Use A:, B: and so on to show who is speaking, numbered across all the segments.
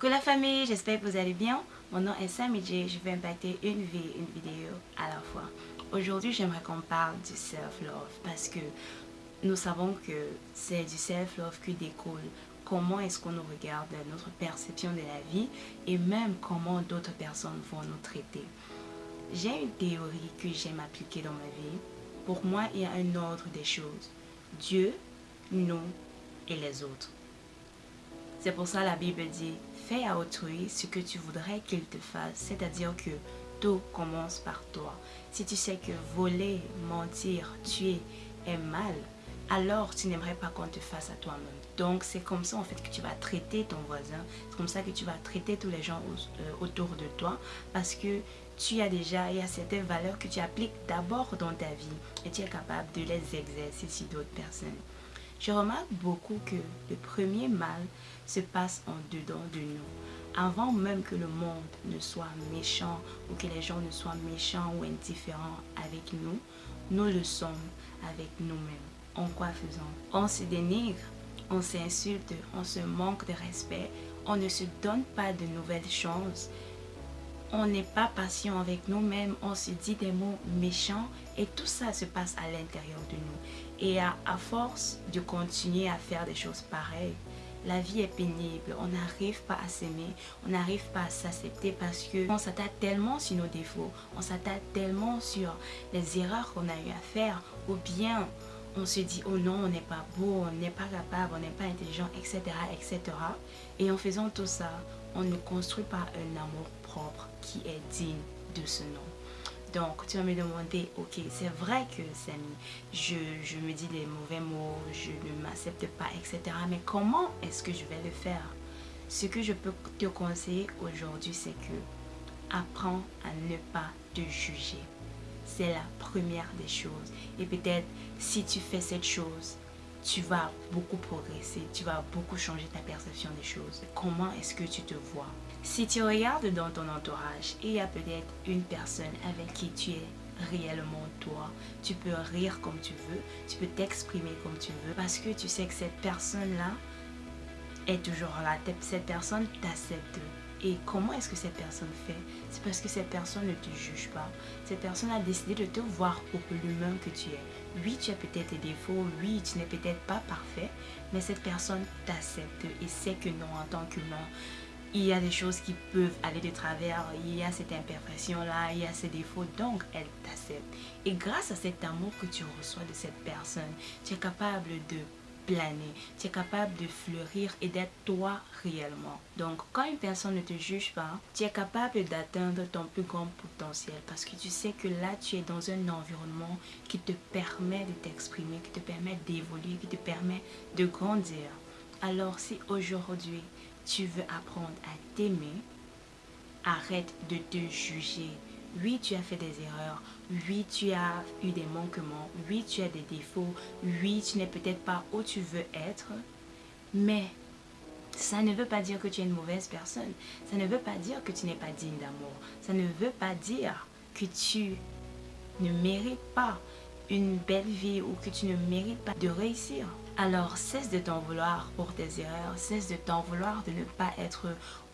A: Coucou la famille, j'espère que vous allez bien. Mon nom est Sam J. Je vais impacter une vie, une vidéo à la fois. Aujourd'hui, j'aimerais qu'on parle du self-love parce que nous savons que c'est du self-love qui découle comment est-ce qu'on nous regarde, notre perception de la vie et même comment d'autres personnes vont nous traiter. J'ai une théorie que j'aime appliquer dans ma vie. Pour moi, il y a un ordre des choses. Dieu, nous et les autres. C'est pour ça la Bible dit, fais à autrui ce que tu voudrais qu'il te fasse, c'est-à-dire que tout commence par toi. Si tu sais que voler, mentir, tuer est mal, alors tu n'aimerais pas qu'on te fasse à toi-même. Donc c'est comme ça en fait que tu vas traiter ton voisin, c'est comme ça que tu vas traiter tous les gens euh, autour de toi parce que tu as déjà, il y a certaines valeurs que tu appliques d'abord dans ta vie et tu es capable de les exercer sur d'autres personnes. Je remarque beaucoup que le premier mal se passe en dedans de nous. Avant même que le monde ne soit méchant ou que les gens ne soient méchants ou indifférents avec nous, nous le sommes avec nous-mêmes. En quoi faisant On se dénigre, on s'insulte, on se manque de respect, on ne se donne pas de nouvelles chances, on n'est pas patient avec nous-mêmes, on se dit des mots méchants et tout ça se passe à l'intérieur de nous. Et à, force de continuer à faire des choses pareilles, la vie est pénible, on n'arrive pas à s'aimer, on n'arrive pas à s'accepter parce que on s'attaque tellement sur nos défauts, on s'attaque tellement sur les erreurs qu'on a eu à faire ou bien on se dit oh non on n'est pas beau, on n'est pas capable, on n'est pas intelligent, etc. etc. Et en faisant tout ça, on ne construit pas un amour qui est digne de ce nom. Donc, tu vas me demander, ok, c'est vrai que Samy, je me dis des mauvais mots, je ne m'accepte pas, etc. Mais comment est-ce que je vais le faire? Ce que je peux te conseiller aujourd'hui, c'est que apprends à ne pas te juger. C'est la première des choses. Et peut-être, si tu fais cette chose, tu vas beaucoup progresser, tu vas beaucoup changer ta perception des choses. Comment est-ce que tu te vois? Si tu regardes dans ton entourage il y a peut-être une personne avec qui tu es réellement toi, tu peux rire comme tu veux, tu peux t'exprimer comme tu veux parce que tu sais que cette personne-là est toujours là, cette personne t'accepte et comment est-ce que cette personne fait? C'est parce que cette personne ne te juge pas. Cette personne a décidé de te voir pour l'humain que tu es. Oui, tu as peut-être des défauts, oui, tu n'es peut-être pas parfait, mais cette personne t'accepte et sait que non, en tant qu'humain, il y a des choses qui peuvent aller de travers, il y a cette imperfection-là, il y a ces défauts, donc elle t'accepte. Et grâce à cet amour que tu reçois de cette personne, tu es capable de planer, tu es capable de fleurir et d'être toi réellement. Donc quand une personne ne te juge pas, tu es capable d'atteindre ton plus grand potentiel parce que tu sais que là tu es dans un environnement qui te permet de t'exprimer, qui te permet d'évoluer, qui te permet de grandir. Alors si aujourd'hui tu veux apprendre à t'aimer, arrête de te juger, oui, tu as fait des erreurs. Oui, tu as eu des manquements. Oui, tu as des défauts. Oui, tu n'es peut-être pas où tu veux être. Mais ça ne veut pas dire que tu es une mauvaise personne. Ça ne veut pas dire que tu n'es pas digne d'amour. Ça ne veut pas dire que tu ne mérites pas une belle vie ou que tu ne mérites pas de réussir. Alors cesse de t'en vouloir pour tes erreurs, cesse de t'en vouloir de ne pas être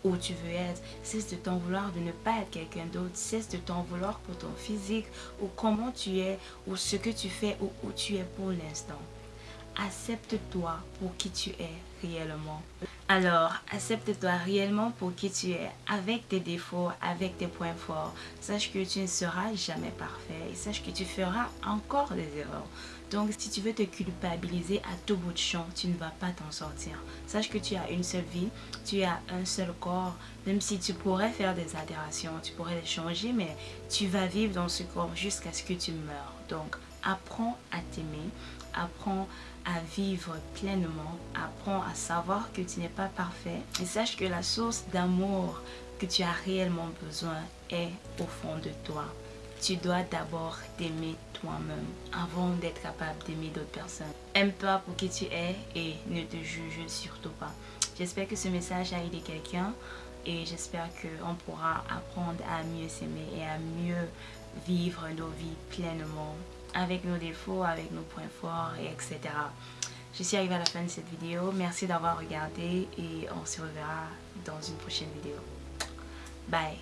A: où tu veux être, cesse de t'en vouloir de ne pas être quelqu'un d'autre, cesse de t'en vouloir pour ton physique ou comment tu es ou ce que tu fais ou où tu es pour l'instant. Accepte-toi pour qui tu es réellement. Alors, accepte-toi réellement pour qui tu es, avec tes défauts, avec tes points forts. Sache que tu ne seras jamais parfait sache que tu feras encore des erreurs. Donc, si tu veux te culpabiliser à tout bout de champ, tu ne vas pas t'en sortir. Sache que tu as une seule vie, tu as un seul corps. Même si tu pourrais faire des altérations, tu pourrais les changer, mais tu vas vivre dans ce corps jusqu'à ce que tu meurs. Donc, apprends à t'aimer, apprends à vivre pleinement, apprends à savoir que tu n'es pas parfait et sache que la source d'amour que tu as réellement besoin est au fond de toi. Tu dois d'abord t'aimer toi-même avant d'être capable d'aimer d'autres personnes. Aime-toi pour qui tu es et ne te juge surtout pas. J'espère que ce message a aidé quelqu'un et j'espère qu'on pourra apprendre à mieux s'aimer et à mieux vivre nos vies pleinement avec nos défauts, avec nos points forts, et etc. je suis arrivée à la fin de cette vidéo. Merci d'avoir regardé et on se reverra dans une prochaine vidéo. Bye